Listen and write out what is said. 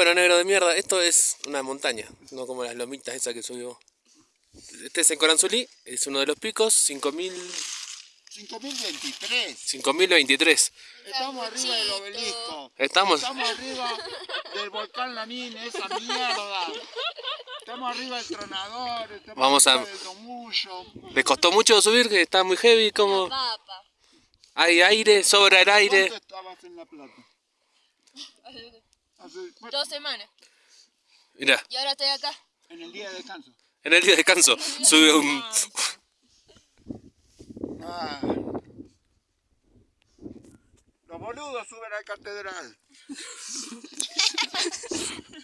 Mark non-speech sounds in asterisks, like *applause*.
Bueno, negro de mierda, esto es una montaña, no como las lomitas esas que subió. Este es en Coranzulí, es uno de los picos, 5000... 5023. 5023. Estamos arriba del obelisco. Estamos... Estamos arriba del volcán Lanín, esa mierda. Estamos arriba del tronador. Estamos Vamos a- arriba del domullo. ¿Les costó mucho subir? Que está muy heavy, como... Hay aire, sobra el aire. ¿Cuánto estabas en La Plata? Hace- bueno, Dos semanas. Mira, Y ahora estoy acá. en el día de descanso. en el día de descanso sube un... Ah. Los boludos suben a la catedral. *laughs*